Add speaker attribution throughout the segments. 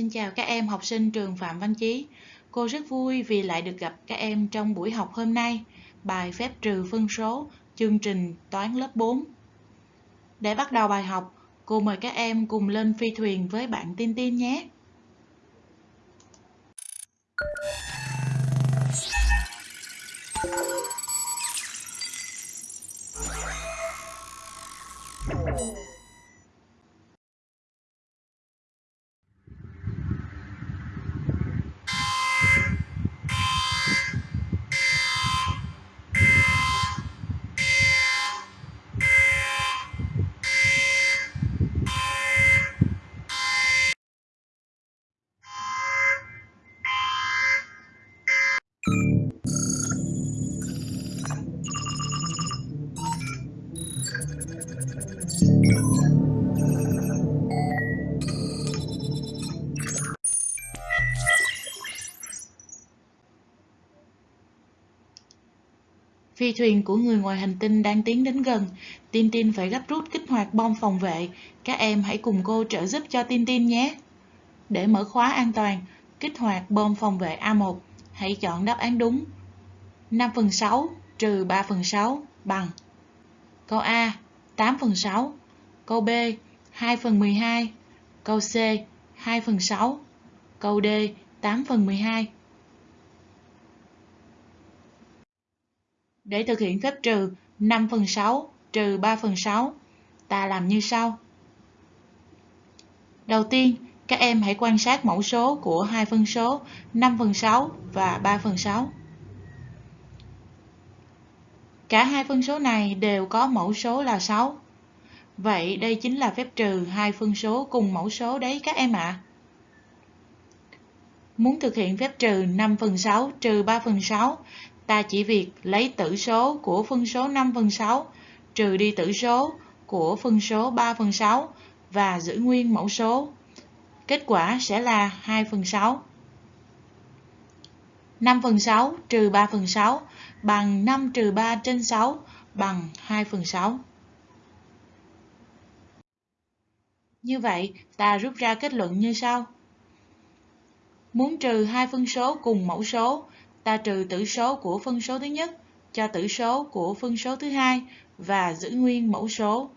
Speaker 1: Xin chào các em học sinh trường Phạm Văn Chí. Cô rất vui vì lại được gặp các em trong buổi học hôm nay, bài phép trừ phân số, chương trình toán lớp 4. Để bắt đầu bài học, cô mời các em cùng lên phi thuyền với bạn Tin Tin nhé. Phi thuyền của người ngoài hành tinh đang tiến đến gần. Tin Tin phải gấp rút kích hoạt bom phòng vệ. Các em hãy cùng cô trợ giúp cho Tin Tin nhé. Để mở khóa an toàn, kích hoạt bom phòng vệ A1, hãy chọn đáp án đúng. 5 phần 6 trừ 3 phần 6 bằng Câu A 8 phần 6 Câu B 2 phần 12 Câu C 2 phần 6 Câu D 8 phần 12 Để thực hiện phép trừ 5 phần 6 trừ 3 phần 6, ta làm như sau. Đầu tiên, các em hãy quan sát mẫu số của hai phân số 5 phần 6 và 3 phần 6. Cả hai phân số này đều có mẫu số là 6. Vậy đây chính là phép trừ hai phân số cùng mẫu số đấy các em ạ. À. Muốn thực hiện phép trừ 5 phần 6 trừ 3 phần 6 ta chỉ việc lấy tử số của phân số 5 phần 6 trừ đi tử số của phân số 3 phần 6 và giữ nguyên mẫu số. Kết quả sẽ là 2 phần 6. 5 phần 6 trừ 3 phần 6 bằng 5 trừ 3 trên 6 bằng 2 phần 6. Như vậy, ta rút ra kết luận như sau. Muốn trừ hai phân số cùng mẫu số ta trừ tử số của phân số thứ nhất cho tử số của phân số thứ hai và giữ nguyên mẫu số.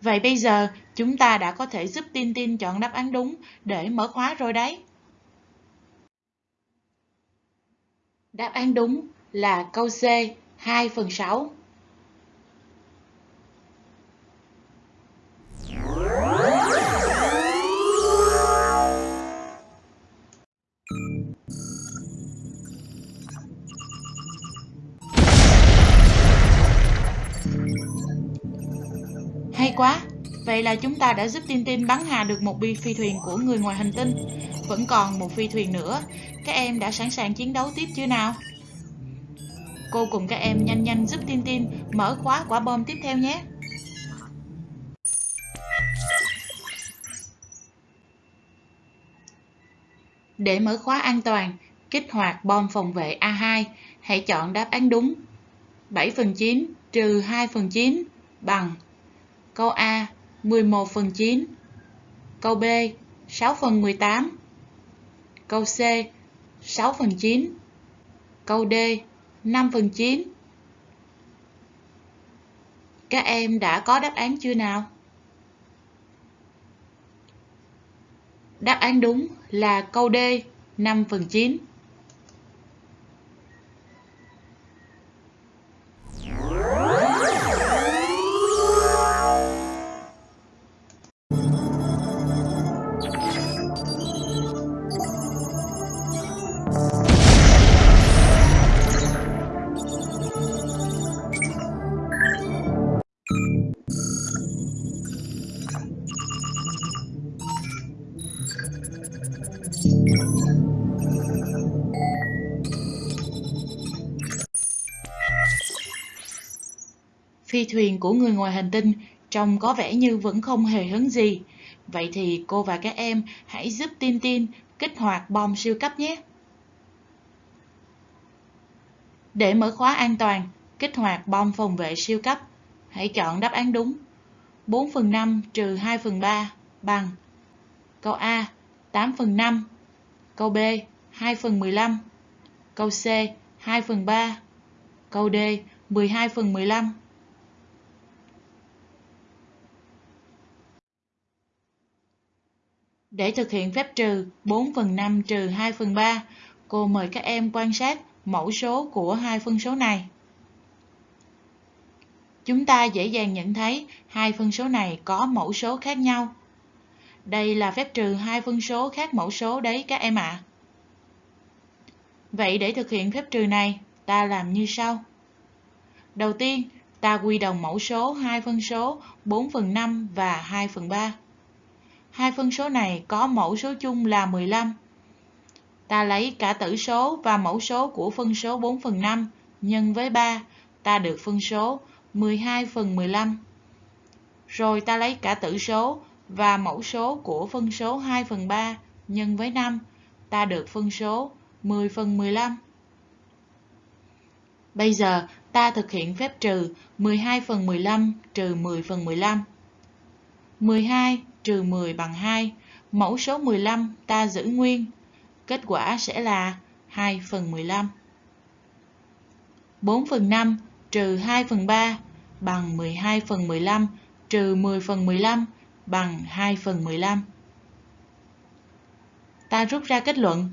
Speaker 1: Vậy bây giờ, chúng ta đã có thể giúp Tin Tin chọn đáp án đúng để mở khóa rồi đấy. Đáp án đúng là câu C 2 phần 6. Quá! Vậy là chúng ta đã giúp Tin Tin bắn hạ được một bi phi thuyền của người ngoài hành tinh. Vẫn còn một phi thuyền nữa. Các em đã sẵn sàng chiến đấu tiếp chưa nào? Cô cùng các em nhanh nhanh giúp Tin Tin mở khóa quả bom tiếp theo nhé. Để mở khóa an toàn, kích hoạt bom phòng vệ A2, hãy chọn đáp án đúng. 7 phần 9 trừ 2 phần 9 bằng Câu A 11 phần 9 Câu B 6 phần 18 Câu C 6 phần 9 Câu D 5 phần 9 Các em đã có đáp án chưa nào? Đáp án đúng là câu D 5 phần 9 Phi thuyền của người ngoài hành tinh trông có vẻ như vẫn không hề hứng gì. Vậy thì cô và các em hãy giúp Tin Tin kích hoạt bom siêu cấp nhé. Để mở khóa an toàn, kích hoạt bom phòng vệ siêu cấp, hãy chọn đáp án đúng. 4 phần 5 trừ 2 phần 3 bằng câu A 8 phần 5, câu B 2 phần 15, câu C 2 phần 3, câu D 12 phần 15. Để thực hiện phép trừ 4 phần 5 trừ 2 phần 3, cô mời các em quan sát mẫu số của hai phân số này. Chúng ta dễ dàng nhận thấy hai phân số này có mẫu số khác nhau. Đây là phép trừ hai phân số khác mẫu số đấy các em ạ. À. Vậy để thực hiện phép trừ này, ta làm như sau. Đầu tiên, ta quy đồng mẫu số hai phân số 4 phần 5 và 2 phần 3. Hai phân số này có mẫu số chung là 15. Ta lấy cả tử số và mẫu số của phân số 4 phần 5 nhân với 3, ta được phân số 12 phần 15. Rồi ta lấy cả tử số và mẫu số của phân số 2 phần 3 nhân với 5, ta được phân số 10 phần 15. Bây giờ ta thực hiện phép trừ 12 phần 15 trừ 10 phần 15. 12 trừ 10 bằng 2, mẫu số 15 ta giữ nguyên. Kết quả sẽ là 2 phần 15. 4 phần 5 trừ 2 phần 3 bằng 12 phần 15 trừ 10 phần 15 bằng 2 phần 15. Ta rút ra kết luận.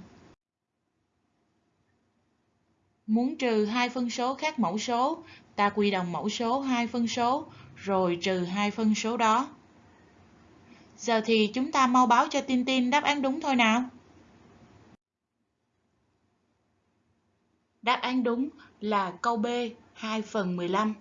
Speaker 1: Muốn trừ hai phân số khác mẫu số, ta quy đồng mẫu số hai phân số, rồi trừ hai phân số đó. Giờ thì chúng ta mau báo cho Tin Tin đáp án đúng thôi nào. Đáp án đúng là câu B 2 phần 15.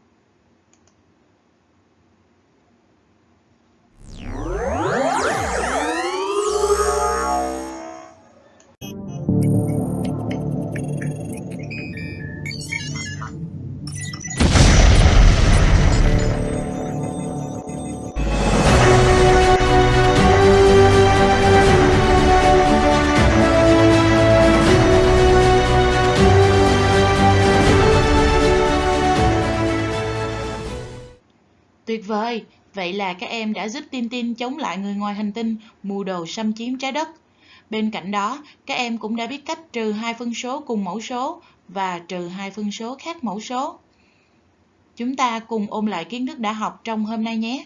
Speaker 1: Vậy là các em đã giúp Tin Tin chống lại người ngoài hành tinh mưu đồ xâm chiếm trái đất. Bên cạnh đó, các em cũng đã biết cách trừ hai phân số cùng mẫu số và trừ hai phân số khác mẫu số. Chúng ta cùng ôn lại kiến thức đã học trong hôm nay nhé.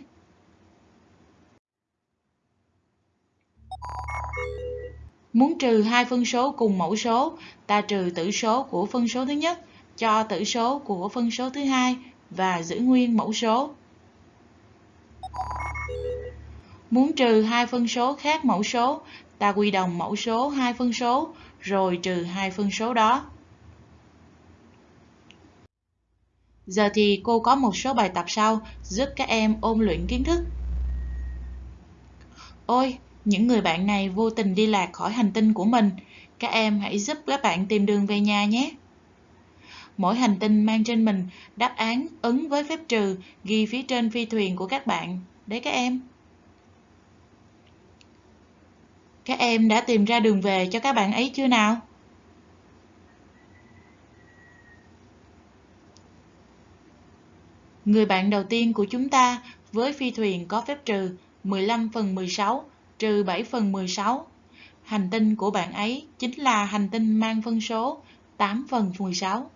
Speaker 1: Muốn trừ hai phân số cùng mẫu số, ta trừ tử số của phân số thứ nhất cho tử số của phân số thứ hai và giữ nguyên mẫu số. Muốn trừ hai phân số khác mẫu số, ta quy đồng mẫu số hai phân số, rồi trừ hai phân số đó. Giờ thì cô có một số bài tập sau giúp các em ôn luyện kiến thức. Ôi, những người bạn này vô tình đi lạc khỏi hành tinh của mình. Các em hãy giúp các bạn tìm đường về nhà nhé. Mỗi hành tinh mang trên mình đáp án ứng với phép trừ ghi phía trên phi thuyền của các bạn. Đấy các em. Các em đã tìm ra đường về cho các bạn ấy chưa nào? Người bạn đầu tiên của chúng ta với phi thuyền có phép trừ 15 phần 16 trừ 7 phần 16. Hành tinh của bạn ấy chính là hành tinh mang phân số 8 phần 16.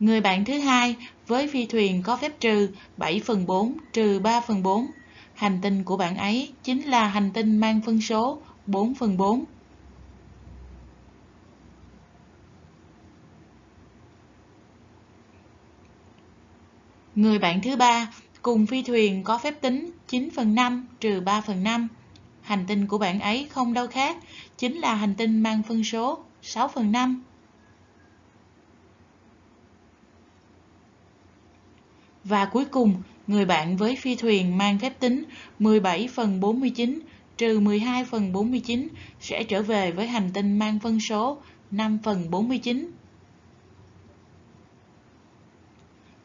Speaker 1: Người bạn thứ hai với phi thuyền có phép trừ 7 phần 4 trừ 3 phần 4 Hành tinh của bạn ấy chính là hành tinh mang phân số 4 phần 4. Người bạn thứ ba cùng phi thuyền có phép tính 9 phần 5 trừ 3 phần 5. Hành tinh của bạn ấy không đâu khác, chính là hành tinh mang phân số 6 phần 5. Và cuối cùng, người bạn với phi thuyền mang phép tính 17 phần 49 trừ 12 phần 49 sẽ trở về với hành tinh mang phân số 5 phần 49.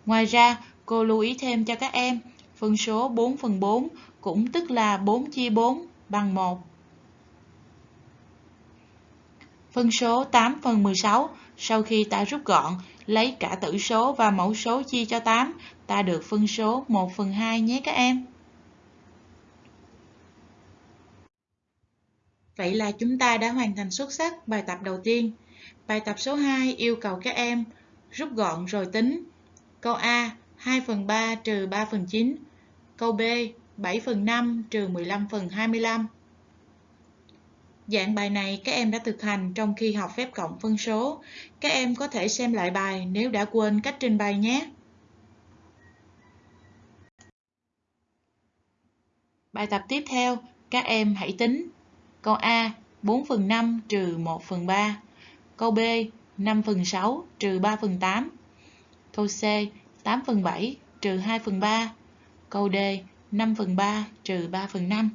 Speaker 1: Ngoài ra, cô lưu ý thêm cho các em, phân số 4 phần 4 cũng tức là 4 chia 4 bằng 1. Phân số 8 phần 16, sau khi ta rút gọn, lấy cả tử số và mẫu số chia cho 8, ta được phân số 1 phần 2 nhé các em. Vậy là chúng ta đã hoàn thành xuất sắc bài tập đầu tiên. Bài tập số 2 yêu cầu các em rút gọn rồi tính. Câu A 2 phần 3 trừ 3 phần 9. Câu B 7 phần 5 trừ 15 phần 25. Dạng bài này các em đã thực hành trong khi học phép cộng phân số. Các em có thể xem lại bài nếu đã quên cách trình bày nhé. Bài tập tiếp theo, các em hãy tính. Câu A 4 phần 5 trừ 1 phần 3. Câu B 5 phần 6 trừ 3 phần 8. Câu C 8 phần 7 trừ 2 phần 3. Câu D 5 phần 3 trừ 3 phần 5.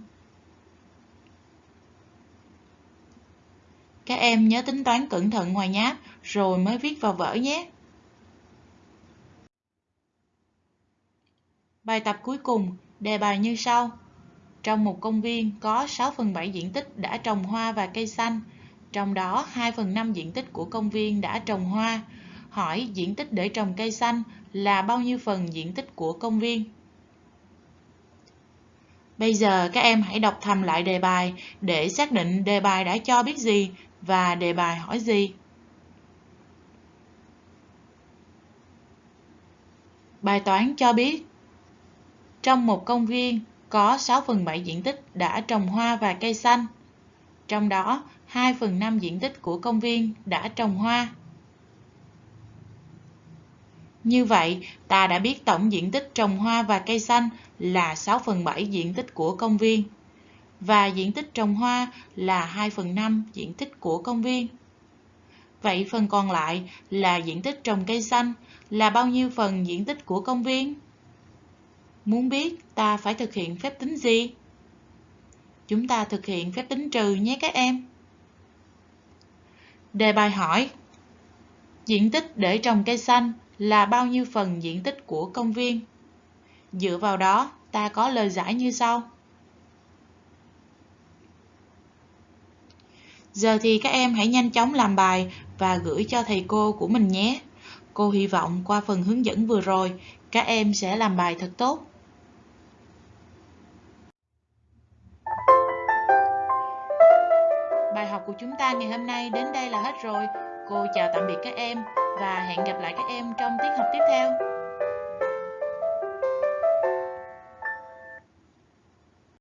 Speaker 1: Các em nhớ tính toán cẩn thận ngoài nháp rồi mới viết vào vở nhé. Bài tập cuối cùng, đề bài như sau. Trong một công viên có 6 phần 7 diện tích đã trồng hoa và cây xanh, trong đó 2 phần 5 diện tích của công viên đã trồng hoa. Hỏi diện tích để trồng cây xanh là bao nhiêu phần diện tích của công viên? Bây giờ các em hãy đọc thầm lại đề bài để xác định đề bài đã cho biết gì và đề bài hỏi gì. Bài toán cho biết Trong một công viên có 6 phần 7 diện tích đã trồng hoa và cây xanh. Trong đó, 2 phần 5 diện tích của công viên đã trồng hoa. Như vậy, ta đã biết tổng diện tích trồng hoa và cây xanh là 6 phần 7 diện tích của công viên và diện tích trồng hoa là 2 phần 5 diện tích của công viên. Vậy phần còn lại là diện tích trồng cây xanh là bao nhiêu phần diện tích của công viên? Muốn biết ta phải thực hiện phép tính gì? Chúng ta thực hiện phép tính trừ nhé các em. Đề bài hỏi Diện tích để trồng cây xanh là bao nhiêu phần diện tích của công viên? Dựa vào đó, ta có lời giải như sau. Giờ thì các em hãy nhanh chóng làm bài và gửi cho thầy cô của mình nhé. Cô hy vọng qua phần hướng dẫn vừa rồi, các em sẽ làm bài thật tốt. Bài học của chúng ta ngày hôm nay đến đây là hết rồi. Cô chào tạm biệt các em và hẹn gặp lại các em trong tiết học tiếp theo.